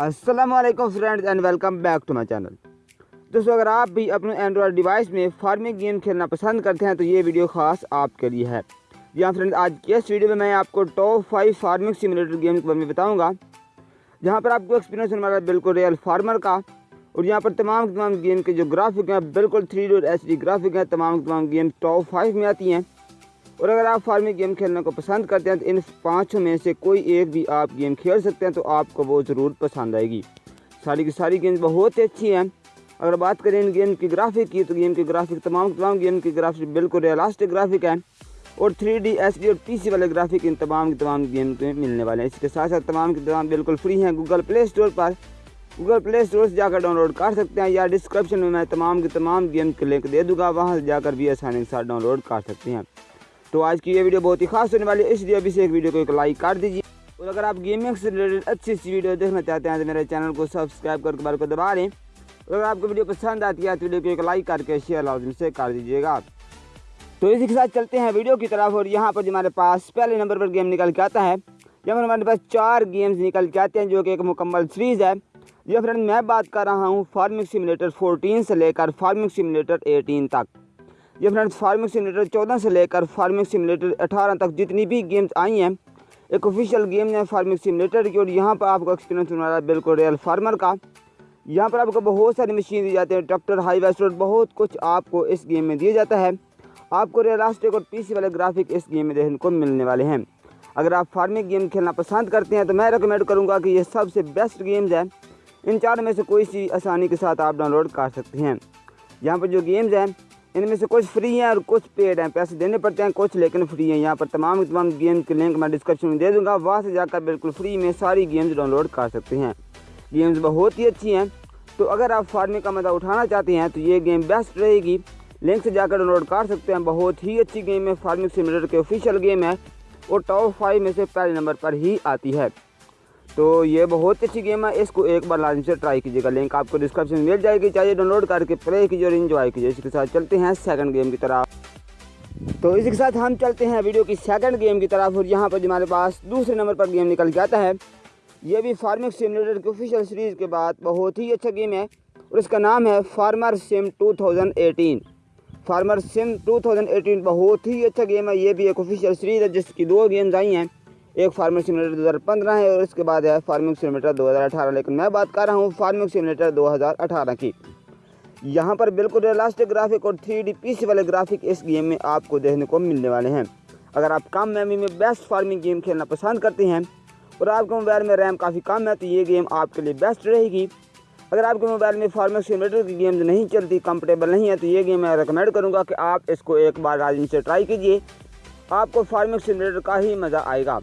अस्सलाम वालेकुम friends and welcome back to my channel दोस्तों, अगर आप भी अपने एंड्रॉयड डिवाइस में फ़ार्मिंग गेम खेलना पसंद करते हैं तो ये वीडियो खास आपके लिए है। जी हाँ फ्रेंड्स आज की इस वीडियो में मैं आपको top five farming simulator game के बारे में बताऊँगा, जहाँ पर आपको एक्सपीरियंस होने वाला बिल्कुल रियल फार्मर का, और यहाँ पर तमाम तमाम गेम के जो ग्राफिक हैं, बिल्कुल थ्री डोर एच ग्राफिक हैं, तमाम तमाम गेम टॉप फाइव में आती हैं। और अगर आप फ़ार्मिंग गेम खेलने को पसंद करते हैं तो इन पाँचों में से कोई एक भी आप गेम खेल सकते हैं तो आपको वो ज़रूर पसंद आएगी। सारी की सारी गेम्स बहुत ही अच्छी हैं। अगर बात करें इन गेम की ग्राफिक की तो गेम की ग्राफिक, तमाम तमाम गेम की ग्राफिक बिल्कुल रियलास्टिक ग्राफिक है। और थ्री डी एस डी और पी सी वाले ग्राफिक इन तमाम तमाम गेम में मिलने वाले हैं। इसके साथ साथ तमाम के तमाम बिल्कुल फ्री हैं गूगल प्ले स्टोर पर। गूगल प्ले स्टोर से जाकर डाउनलोड कर सकते हैं या डिस्क्रिप्शन में मैं तमाम के तमाम गेम के लिंक दे दूँगा, वहाँ से जाकर भी आसानी के साथ डाउनलोड कर सकते हैं। तो आज की ये वीडियो बहुत ही खास होने वाली है, इसलिए अभी से एक वीडियो को एक लाइक कर दीजिए। और अगर आप गेमिंग से रिलेटेड अच्छी अच्छी वीडियो देखना चाहते हैं तो मेरे चैनल को सब्सक्राइब करके बार को दबा लें और अगर आपको वीडियो पसंद आती है तो वीडियो को एक लाइक करके शेयर लाजम से कर दीजिएगा। तो इसी के साथ चलते हैं वीडियो की तरफ़, और यहाँ पर हमारे पास पहले नंबर पर गेम निकल के आता है पर हमारे पास चार गेम्स निकल के आते हैं, जो कि एक मुकम्मल सीरीज़ है। ये फ्रेंड मैं बात कर रहा हूँ फ़ार्मिंग सिमुलेटर 14 से लेकर फ़ार्मिंग सिमुलेटर 18 तक। ये फ्रेंड्स फ़ार्मिंग सिमुलेटर 14 से लेकर फ़ार्मिंग सिमुलेटर 18 तक जितनी भी गेम्स आई हैं, एक ऑफिशियल गेम है फ़ार्मिंग सिमुलेटर की, और यहाँ पर आपको एक्सपीरियंस होने वाला है बिल्कुल रियल फार्मर का। यहाँ पर आपको बहुत सारी मशीन दी जाती है ट्रैक्टर हाई वेस्टर बहुत कुछ आपको इस गेम में दिया जाता है। आपको रियलास्टिक और पीसी वाले ग्राफिक इस गेम में देखने को मिलने वाले हैं। अगर आप फ़ार्मिंग गेम खेलना पसंद करते हैं तो मैं रिकमेंड करूँगा कि ये सबसे बेस्ट गेम्स हैं। इन चार में से कोई सी आसानी के साथ आप डाउनलोड कर सकते हैं। यहाँ पर जो गेम्स हैं इनमें से कुछ फ्री हैं और कुछ पेड हैं। पैसे देने पड़ते हैं, कुछ लेकिन फ्री हैं। यहाँ पर तमाम तमाम गेम के लिंक मैं डिस्क्रिप्शन में दे दूँगा। वहाँ से जाकर बिल्कुल फ्री में सारी गेम्स डाउनलोड कर सकते हैं। गेम्स बहुत ही अच्छी हैं। तो अगर आप फ़ार्मिंग का मज़ा उठाना चाहते हैं तो ये गेम बेस्ट रहेगी। लिंक से जाकर डाउनलोड कर सकते हैं। बहुत ही अच्छी गेम है। फ़ार्मिंग सिमुलेटर के ऑफिशियल गेम है। और टॉप फाइव में से पहले नंबर पर ही आती है। तो ये बहुत अच्छी गेम है, इसको एक बार लाजम से ट्राई कीजिएगा। लिंक आपको डिस्क्रिप्शन में मिल जाएगी, चाहिए डाउनलोड करके प्ले कीजिए और इन्जॉय कीजिए। इसके साथ चलते हैं सेकंड गेम की तरफ़। तो इसी के साथ हम चलते हैं वीडियो की सेकंड गेम की तरफ़ और यहाँ पर हमारे पास दूसरे नंबर पर गेम निकल आता है। ये भी फ़ार्मिंग सिमुलेटर की ऑफिशियल सीरीज़ के बाद बहुत ही अच्छा गेम है और इसका नाम है फार्मर सिम 2018 फार्मर सिम 2018 बहुत ही अच्छा गेम है, ये भी एक ऑफिशियल सीरीज़ है जिसकी दो गेम्स आई हैं। एक फ़ार्मिंग सिमुलेटर 2015 है और इसके बाद है फ़ार्मिंग सिमुलेटर 2018 लेकिन मैं बात कर रहा हूँ फ़ार्मिंग सिमुलेटर 2018 की। यहाँ पर बिल्कुल रियलास्टिक ग्राफिक और थ्री डी पीसी वाले ग्राफिक इस गेम में आपको देखने को मिलने वाले हैं। अगर आप कम मेमोरी में बेस्ट फ़ार्मिंग गेम खेलना पसंद करते हैं और आपके मोबाइल में रैम काफ़ी कम है तो ये गेम आपके लिए बेस्ट रहेगी। अगर आपके मोबाइल में फ़ार्मिंग सिमुलेटर की गेम्स नहीं चलती कंफर्टेबल नहीं है तो ये गेम मैं रिकमेंड करूँगा कि आप इसको एक बार राजन से ट्राई कीजिए। आपको फ़ार्मिंग सिमुलेटर का ही मज़ा आएगा।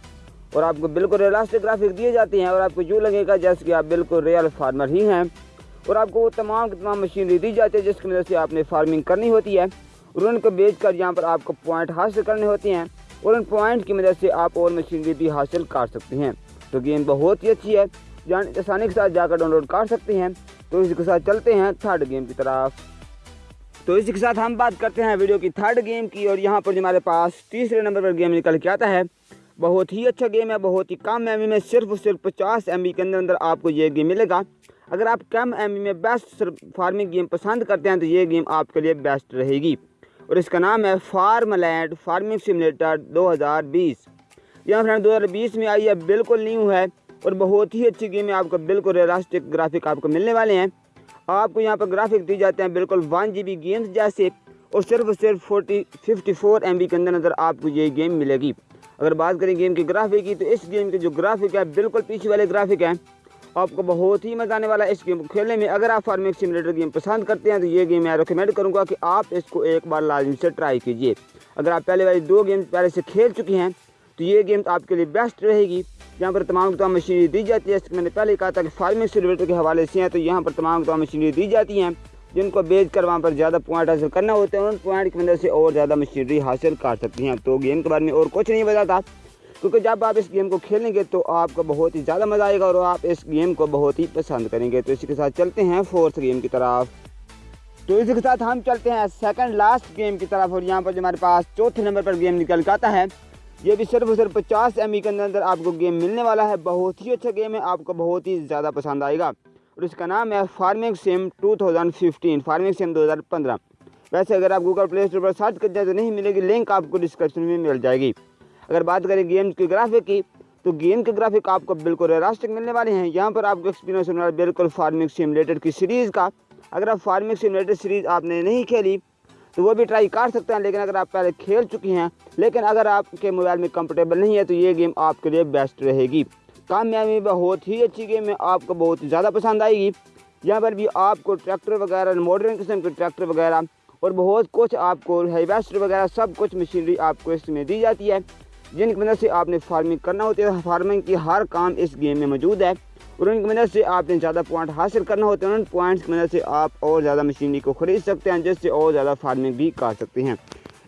और आपको बिल्कुल रियलास्टिक ग्राफिक दिए जाते हैं और आपको यूँ लगेगा जैसे कि आप बिल्कुल रियल फार्मर ही हैं। और आपको वो तमाम तमाम मशीनरी दी जाती है जिसकी वजह से आपने फ़ार्मिंग करनी होती है। और उनको बेच कर यहाँ पर आपको पॉइंट हासिल करने होते हैं और उन पॉइंट की मदद से आप और मशीनरी भी हासिल कर सकते हैं। तो गेम बहुत ही अच्छी है। आसानी के साथ जाकर डाउनलोड कर सकते हैं। तो इसी के साथ चलते हैं थर्ड गेम की तरफ़। तो इसी के साथ हम बात करते हैं वीडियो की थर्ड गेम की और यहाँ पर जो हमारे पास तीसरे नंबर पर गेम निकल के आता है बहुत ही अच्छा गेम है, बहुत ही कम एम में, सिर्फ़ सिर्फ़ पचास एम के अंदर अंदर आपको ये गेम मिलेगा। अगर आप कम एम में बेस्ट फ़ार्मिंग गेम पसंद करते हैं तो ये गेम आपके लिए बेस्ट रहेगी। और इसका नाम है फार्म लैंड फ़ार्मिंग सिमुलेटर 2020 यह फ्रेंड 2020 में आई है, बिल्कुल न्यू है और बहुत ही अच्छी गेम है, आपको बिल्कुल रियलास्टिक ग्राफिक आपको मिलने वाले हैं। आपको यहाँ पर ग्राफिक दी जाते हैं, बिल्कुल वन जी गेम्स जैसे, और सिर्फ़ सिर्फ़ फोर्टी फिफ्टी फोर एम के अंदर अंदर आपको ये गेम मिलेगी। अगर बात करें गेम की ग्राफिक की तो इस गेम के जो ग्राफिक है, बिल्कुल पीछे वाले ग्राफिक हैं। आपको बहुत ही मज़ा आने वाला है इस गेम को खेलने में। अगर आप फ़ार्मिंग सिमुलेटर गेम पसंद करते हैं तो ये गेम मैं रिकमेंड करूँगा कि आप इसको एक बार लाजमी से ट्राई कीजिए। अगर आप पहले वाली दो गेम पहले से खेल चुके हैं तो ये गेम तो आपके लिए बेस्ट रहेगी। यहाँ पर तमाम तमाम मशीनरी दी जाती है। मैंने पहले कहा था कि फ़ार्मिंग सिमुलेटर के हवाले से हैं तो यहाँ पर तमाम तमाम मशीनरी दी जाती हैं। जिनको बेच कर वहाँ पर ज़्यादा पॉइंट हासिल करना होता है, उन पॉइंट की मदद से और ज़्यादा मशीनरी हासिल कर सकती हैं। तो गेम के बारे में और कुछ नहीं बताता क्योंकि जब आप इस गेम को खेलेंगे तो आपको बहुत ही ज़्यादा मज़ा आएगा और आप इस गेम को बहुत ही पसंद करेंगे। तो इसी के साथ चलते हैं फोर्थ गेम की तरफ़। तो इसी के साथ हम चलते हैं सेकंड लास्ट गेम की तरफ़ और यहाँ पर जो हमारे पास चौथे नंबर पर गेम निकल के आता है, ये भी सिर्फ़ और सिर्फ़ पचास एम के अंदर अंदर आपको गेम मिलने वाला है। बहुत ही अच्छा गेम है, आपको बहुत ही ज़्यादा पसंद आएगा। और इसका नाम है फ़ार्मिंग सिम 2015 फ़ार्मिंग सिम 2015 वैसे अगर आप गूगल प्ले स्टोर पर सर्च कर जाए तो नहीं मिलेगी लिंक आपको डिस्क्रिप्शन में मिल जाएगी। अगर बात करें गेम की ग्राफिक की तो गेम के ग्राफिक आपको बिल्कुल रियलिस्टिक मिलने वाले हैं। यहाँ पर आपको एक्सपीरियंस होने वाला बिल्कुल फ़ार्मिंग सिमुलेटर की सीरीज़ का, अगर आप फ़ार्मिंग सिमुलेटर सीरीज़ आपने नहीं खेली तो वो भी ट्राई कर सकते हैं, लेकिन अगर आप पहले खेल चुकी हैं, लेकिन अगर आपके मोबाइल में कंफर्टेबल नहीं है तो ये गेम आपके लिए बेस्ट रहेगी। कामयाबी बहुत ही अच्छी गेम है, आपको बहुत ज़्यादा पसंद आएगी। यहाँ पर भी आपको ट्रैक्टर वगैरह, मॉडर्न किस्म के ट्रैक्टर वगैरह और बहुत कुछ आपको हाईवेस्टर वगैरह, सब कुछ मशीनरी आपको इसमें दी जाती है, जिनकी मदद से आपने फ़ार्मिंग करना होती है। फ़ार्मिंग की हर काम इस गेम में मौजूद है और उनकी मदद से आपने ज़्यादा पॉइंट हासिल करना होते हैं। उन पॉइंट्स की मदद से आप और ज़्यादा मशीनरी को ख़रीद सकते हैं, जिससे और ज़्यादा फ़ार्मिंग भी कर सकते हैं।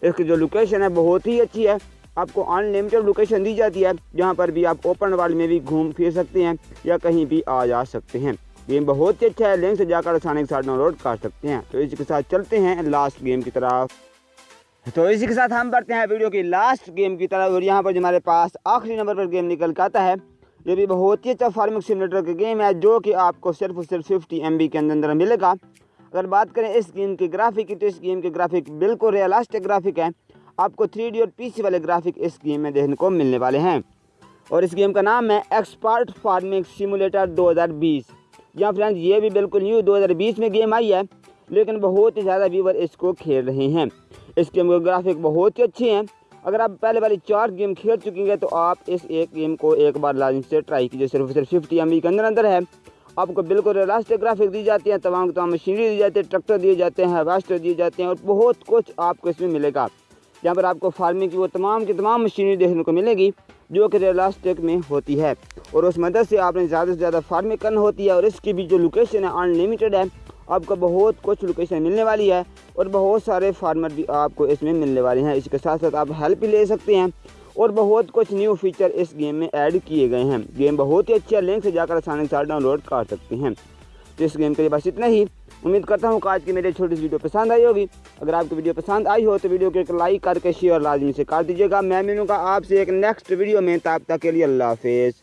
इसकी जो लोकेशन है, बहुत ही अच्छी है। आपको अनलिमिटेड लोकेशन दी जाती है, जहाँ पर भी आप ओपन वर्ल्ड में भी घूम फिर सकते हैं या कहीं भी आ जा सकते हैं। गेम बहुत ही अच्छा है लिंक से जाकर आसानी के साथ डाउनलोड कर सकते हैं। तो इसके साथ चलते हैं लास्ट गेम की तरफ़। तो इसी के साथ हम बढ़ते हैं वीडियो की लास्ट गेम की तरफ़, और यहाँ पर हमारे पास आखिरी नंबर पर गेम निकल के आता है, ये भी बहुत ही अच्छा फ़ार्मिंग सिमुलेटर का गेम है, जो कि आपको सिर्फ़ और सिर्फ़ फिफ्टी एम के अंदर अंदर मिलेगा। अगर बात करें इस गेम के ग्राफिक की तो इस गेम के ग्राफिक बिल्कुल रियलिस्टिक ग्राफिक है। आपको थ्री और पीसी वाले ग्राफिक इस गेम में देखने को मिलने वाले हैं। और इस गेम का नाम है एक्सपर्ट फ़ार्मिंग सिमुलेटर 2020 या फ्रेंड्स, ये भी बिल्कुल न्यू 2020 में गेम आई है, लेकिन बहुत ही ज़्यादा व्यूवर इसको खेल रहे हैं। इस गेम के ग्राफिक बहुत ही अच्छे हैं। अगर आप पहले वाली चार गेम खेल चुके हैं तो आप इस एक गेम को एक बार लाजिम से ट्राई कीजिए। सिर्फ़ सिर्फ़ फिफ्टी एम के अंदर अंदर है। आपको बिल्कुल रियलिस्टिक ग्राफिक दी जाती है तमाम तमाम मशीनरी दी जाती है ट्रैक्टर दिए जाते हैं हार्वेस्टर दिए जाते हैं, और बहुत कुछ आपको इसमें मिलेगा। जहाँ पर आपको फ़ार्मिंग की वो तमाम की तमाम मशीनरी देखने को मिलेगी, जो कि रियलिस्टिक में होती है। और उस मदद से आपने ज़्यादा से ज़्यादा फ़ार्मिंग करना होती है और इसकी भी जो लोकेशन है अनलिमिटेड है, आपको बहुत कुछ लोकेशन मिलने वाली है और बहुत सारे फार्मर भी आपको इसमें मिलने वाले हैं। इसके साथ साथ आप हेल्प भी ले सकते हैं और बहुत कुछ न्यू फीचर इस गेम में ऐड किए गए हैं। गेम बहुत ही अच्छी लिंक से जाकर आसानी के साथ डाउनलोड कर सकते हैं। तो इस गेम के लिए बस इतना ही। उम्मीद करता हूँ कि आज की मेरी छोटी सी वीडियो पसंद आई होगी। अगर आपको वीडियो पसंद आई हो तो वीडियो को एक लाइक करके शेयर लाजमी से कर दीजिएगा। मैं मिलूँगा आपसे एक नेक्स्ट वीडियो में। तब तक के लिए अल्लाह हाफिज़।